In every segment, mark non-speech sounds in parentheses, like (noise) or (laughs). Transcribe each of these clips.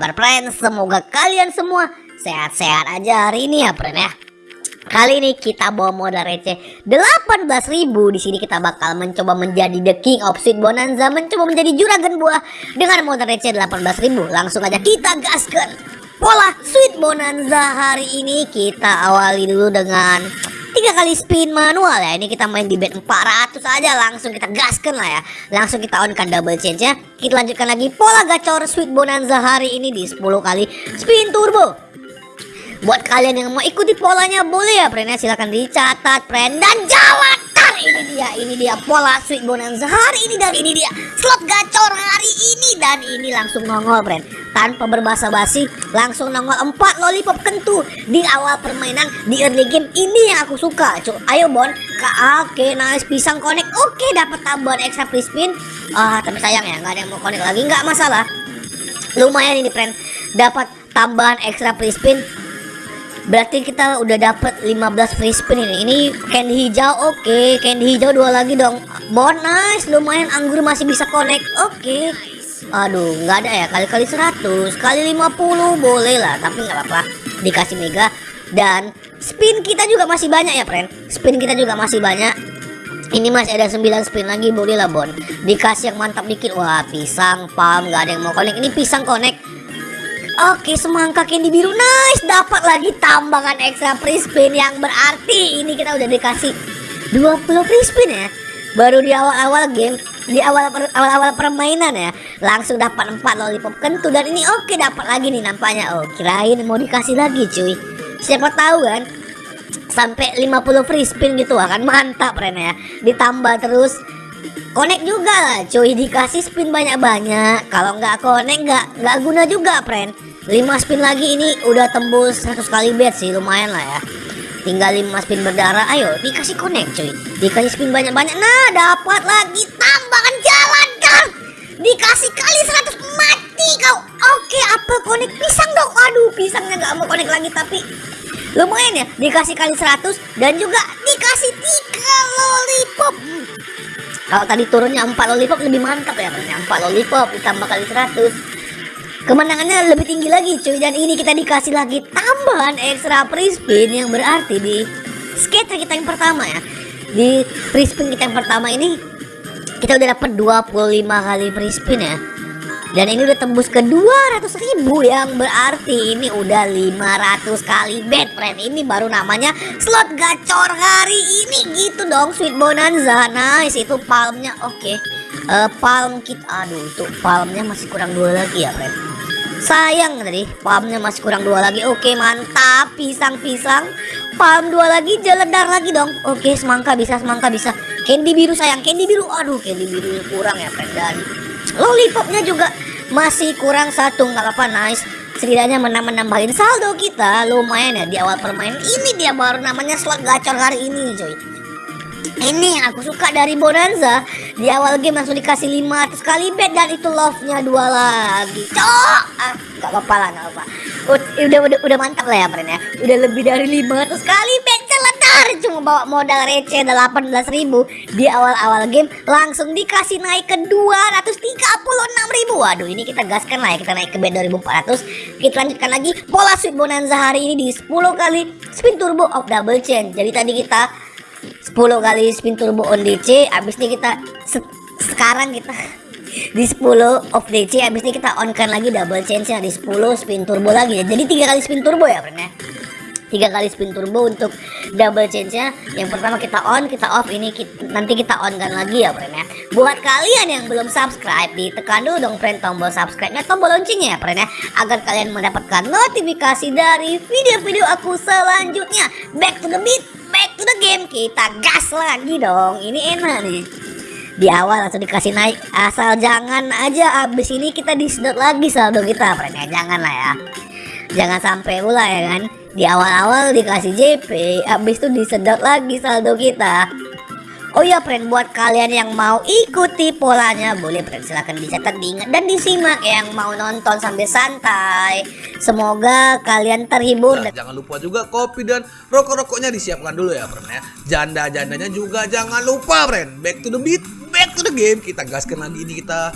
Kabar friends? Semoga kalian semua sehat-sehat aja hari ini ya friend ya. Kali ini kita bawa modal receh 18.000 di sini kita bakal mencoba menjadi the king of sweet bonanza mencoba menjadi juragan buah dengan modal receh 18.000 langsung aja kita gaskan pola sweet bonanza hari ini kita awali dulu dengan tiga kali spin manual ya. Ini kita main di bet 400 aja. Langsung kita gaskan lah ya. Langsung kita on kan double change ya. Kita lanjutkan lagi pola gacor sweet bonanza hari ini di 10 kali spin turbo. Buat kalian yang mau ikuti polanya boleh ya friend ya. Silahkan dicatat friend. Dan jalan ini dia ini dia pola sweet bonanza hari ini. Dan ini dia slot gacor hari ini. Dan ini langsung nongol friend tanpa berbahasa basi langsung nongol 4 lollipop kentu di awal permainan di early game ini yang aku suka Cuk, ayo bon oke okay, nice pisang connect oke okay, dapat tambahan extra free spin ah tapi sayang ya nggak ada yang mau connect lagi nggak masalah lumayan ini friend dapat tambahan extra free spin Berarti kita udah dapat 15 free spin ini. Ini candy hijau oke, okay. candy hijau dua lagi dong. Bonus lumayan anggur masih bisa connect. Oke. Okay. Aduh, nggak ada ya kali-kali 100, kali 50 boleh lah, tapi nggak apa-apa. Dikasih mega dan spin kita juga masih banyak ya, friend. Spin kita juga masih banyak. Ini masih ada 9 spin lagi boleh lah Bon. Dikasih yang mantap dikit. Wah pisang, palm, nggak ada yang mau connect. Ini pisang connect. Oke semangka candy biru. Nice dapat lagi tambahan ekstra free spin yang berarti ini kita udah dikasih 20 free spin ya. Baru di awal-awal game di awal awal-awal permainan ya langsung dapat 4 lollipop kentu dan ini oke dapat lagi nih nampaknya. Oh kirain mau dikasih lagi cuy. Siapa tahu kan sampai 50 free spin gitu akan mantap Ren ya. Ditambah terus Connect juga lah cuy. Dikasih spin banyak-banyak. Kalau nggak connect nggak nggak guna juga friend 5 spin lagi ini udah tembus 100 kali bet sih lumayan lah ya. Tinggal 5 spin berdarah. Ayo dikasih connect cuy. Dikasih spin banyak-banyak. Nah dapat lagi. Tambahan jalan kan dikasih kali 100 mati kau. Oke apel connect? Pisang dong. Aduh pisangnya nggak mau connect lagi tapi lumayan ya. Dikasih kali 100 dan juga dikasih 3 lollipop. Kalau tadi turunnya 4 lollipop lebih mantap ya 4 lollipop ditambah kali 100 Kemenangannya lebih tinggi lagi cuy. Dan ini kita dikasih lagi tambahan ekstra free spin Yang berarti di skater kita yang pertama ya. Di free kita yang pertama ini Kita udah dapat 25 kali free spin ya. Dan ini udah tembus ke 200 ribu yang berarti ini udah 500 kali bet friend. Ini baru namanya slot gacor hari ini. Gitu dong sweet bonanza. Nice itu palmnya. Oke. Okay. uh, eh, palm kit. Aduh itu palmnya masih kurang dua lagi ya friend. Sayang tadi palmnya masih kurang dua lagi. Oke mantap. Pisang-pisang. Palm dua lagi jeledar lagi dong. Oke semangka bisa semangka bisa candy biru sayang. Candy biru aduh candy biru kurang ya dan lollipopnya juga masih kurang satu nggak apa-apa nice. Setidaknya menambah nambahin saldo kita lumayan ya di awal permainan. Ini dia baru namanya slot gacor hari ini coy. Ini yang aku suka dari Bonanza. Di awal game langsung dikasih 500 kali bet dan itu love-nya dua lagi. Cok! Ah, gak apa-apa lah gak apa udah udah udah mantap lah ya friend ya. Udah lebih dari 500 kali bet celetar cuma bawa modal receh 18 ribu. Di awal-awal game langsung dikasih naik ke 236 ribu. Waduh ini kita gaskan lah ya kita naik ke bet 2400 kita lanjutkan lagi pola sweet bonanza hari ini di 10 kali spin turbo of double chain. Jadi tadi kita 10 kali spin turbo on DC abis ini kita se sekarang kita (laughs) di 10 off DC abis ini kita on kan lagi double nya di 10 spin turbo lagi. Jadi tiga kali spin turbo ya ya tiga kali spin turbo untuk double change nya yang pertama kita on kita off. Ini kita, nanti kita on kan lagi ya friend ya. Buat kalian yang belum subscribe ditekan dulu dong friend tombol subscribe nya tombol loncengnya ya friend ya. Agar kalian mendapatkan notifikasi dari video-video aku selanjutnya. Back to the beat back to the game. Kita gas lagi dong. Ini enak nih. Di awal langsung dikasih naik. Asal jangan aja abis ini kita disedot lagi saldo kita friend ya. Jangan lah ya. Jangan sampai pula ya kan di awal-awal dikasih JP abis itu disedot lagi saldo kita. Oh ya friend buat kalian yang mau ikuti polanya boleh friend silahkan dicatat diingat dan disimak yang mau nonton sambil santai. Semoga kalian terhibur. Nah, jangan lupa juga kopi dan rokok-rokoknya disiapkan dulu ya friend ya. Janda-jandanya juga jangan lupa friend back to the beat back to the game. Kita gaskan lagi ini kita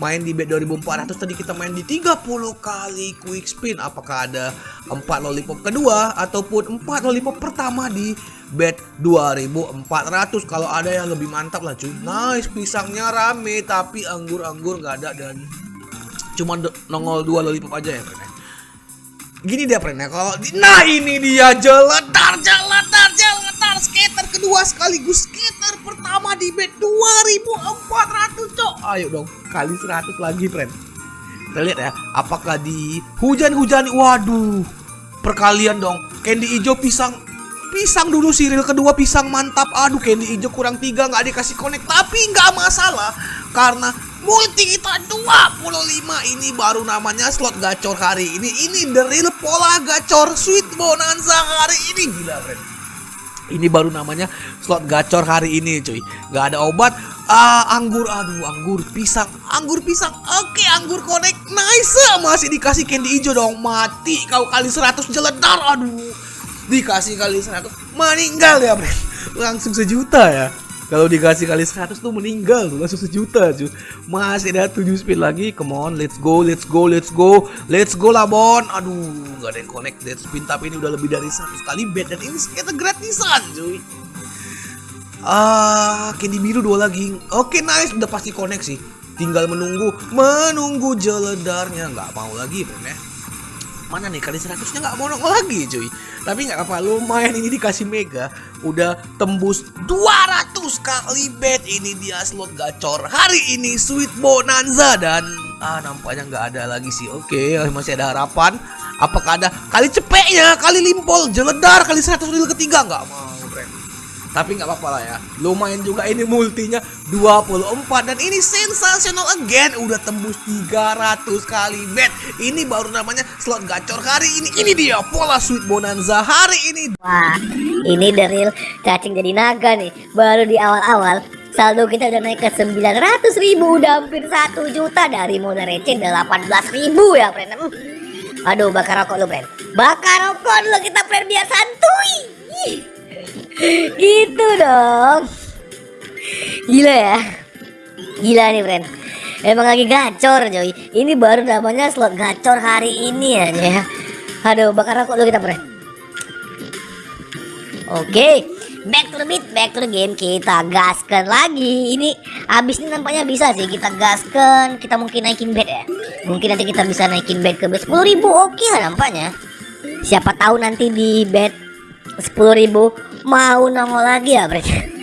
main di bet 2400 tadi kita main di 30 kali quick spin. Apakah ada 4 lollipop kedua ataupun 4 lollipop pertama di bet 2400 kalau ada yang lebih mantap lah cuy. Nice pisangnya rame tapi anggur-anggur nggak ada dan cuma nongol dua lollipop aja ya friend ya. Gini dia friend ya. Kalau di- nah ini dia jeledar jeledar jeledar skater kedua sekaligus skater pertama di bet 2400 cok. Ayo dong kali 100 lagi friend. Kita lihat ya apakah di hujan-hujan waduh perkalian dong. Candy hijau pisang pisang dulu siril kedua pisang mantap. Aduh candy hijau kurang tiga nggak dikasih connect. Tapi nggak masalah karena multi kita 25 ini baru namanya slot gacor hari ini. Ini the real pola gacor sweet bonanza hari ini. Gila friend. Ini baru namanya slot gacor hari ini cuy. Nggak ada obat ah anggur aduh anggur pisang anggur pisang. Oke anggur connect nice. Masih dikasih candy hijau dong. Mati kau kali 100 jeledar aduh. Dikasih kali 100 meninggal ya friend langsung sejuta ya. Kalau dikasih kali 100 tuh meninggal langsung sejuta cuy masih ada 7 spin lagi. Come on let's go let's go let's go. Let's go lah bon. Aduh nggak ada yang connect. Dead spin tapi ini udah lebih dari 100 kali. Bet dan ini kita gratisan cuy Ah, candy biru dua lagi. Oke, nice. Udah pasti connect sih. Tinggal menunggu, menunggu jeledarnya. Nggak mau lagi, friend ya. Mana nih kali 100 nya nggak mau nongol lagi cuy Tapi nggak apa lumayan ini dikasih mega Udah tembus 200 kali bet Ini dia slot gacor hari ini Sweet Bonanza Dan ah nampaknya nggak ada lagi sih Oke masih ada harapan Apakah ada kali cepeknya Kali limpol jeledar Kali 100 reel ketiga nggak mau tapi nggak apa-apa lah ya lumayan juga ini multinya 24 dan ini sensasional again udah tembus 300 kali bet ini baru namanya slot gacor hari ini ini dia pola sweet bonanza hari ini Wah, ini deril cacing jadi naga nih. Baru di awal-awal saldo kita udah naik ke 900 ribu, udah hampir 1 juta dari modal receh 18 ribu ya, friend. Hmm. Aduh, bakar rokok lu, friend. Bakar rokok dulu kita, friend, biar santuy. Gitu dong. Gila ya. Gila nih, friend. Emang lagi gacor, coy. Ini baru namanya slot gacor hari ini aja ya. Aduh, bakar rokok dulu kita, friend. Oke, back to the beat, back to the game. Kita gaskan lagi. Ini abis ini nampaknya bisa sih kita gaskan. Kita mungkin naikin bet ya. Mungkin nanti kita bisa naikin bet ke bet 10 ribu. Oke lah nampaknya. Siapa tahu nanti di bet 10 ribu mau nongol lagi ya, Bre. (laughs)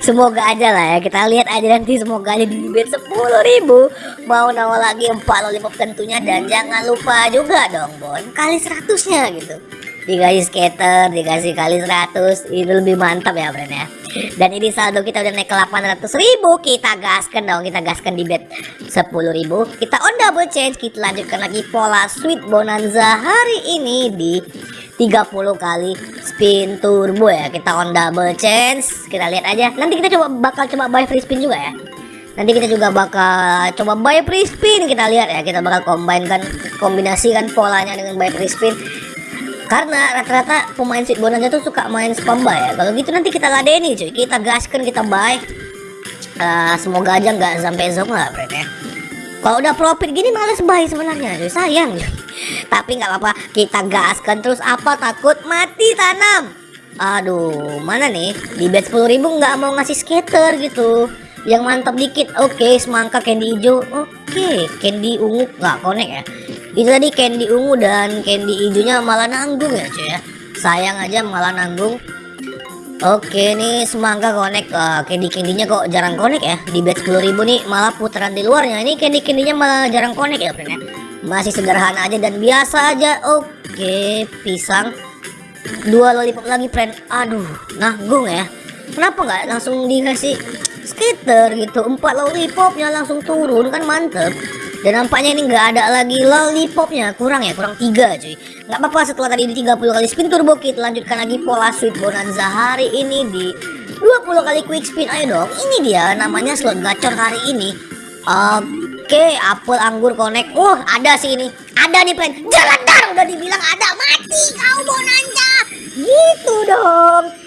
Semoga aja lah ya. Kita lihat aja nanti semoga aja di bet 10 ribu. Mau nongol lagi 4 lollipop tentunya. Dan jangan lupa juga dong Bon kali 100 nya gitu. Dikasih skater dikasih kali 100 itu lebih mantap ya friend ya. Dan ini saldo kita udah naik ke 800 ribu. Kita gaskan dong kita gaskan di bet 10 ribu. Kita on double change. Kita lanjutkan lagi pola sweet bonanza hari ini di 30 kali spin turbo ya. Kita on double change kita lihat aja. Nanti kita coba bakal coba buy free spin juga ya. Nanti kita juga bakal coba buy free spin. Kita lihat ya. Kita bakal combine kan kombinasikan polanya dengan buy free spin. Karena rata-rata pemain sweet bonanza tuh suka main spam buy ya. Kalau gitu nanti kita ladeni cuy. Kita gaskan kita buy. Eh, semoga aja nggak sampai zong lah ya. Kalau udah profit gini males buy sebenarnya cuy. Sayang cuy tapi nggak apa-apa kita gaskan terus. Apa takut? Mati tanam. Aduh mana nih? Di bet 10 ribu nggak mau ngasih skater gitu. Yang mantap dikit oke semangka candy hijau oke. Candy ungu nggak connect ya. Itu tadi candy ungu dan candy hijaunya malah nanggung ya cuy ya. Sayang aja malah nanggung. Oke nih semangka connect uh, candy candynya kok jarang connect ya? Di bet 10.000 nih malah putaran di luarnya. Ini candy candynya malah jarang connect ya friend ya masih sederhana aja dan biasa aja. Oke pisang. Dua lollipop lagi friend. Aduh nanggung ya. Kenapa nggak langsung dikasih skater gitu? Empat lollipopnya langsung turun kan mantep. Dan nampaknya ini nggak ada lagi lollipopnya. Kurang ya kurang tiga cuy. Nggak apa-apa setelah tadi di 30 kali spin turbo kita lanjutkan lagi pola sweet bonanza hari ini di 20 kali quick spin. Ayo dong ini dia namanya slot gacor hari ini. Oke apel anggur connect wah ada sih ini. Ada nih friend jeledar udah dibilang ada. Mati. Kau bonanza gitu dong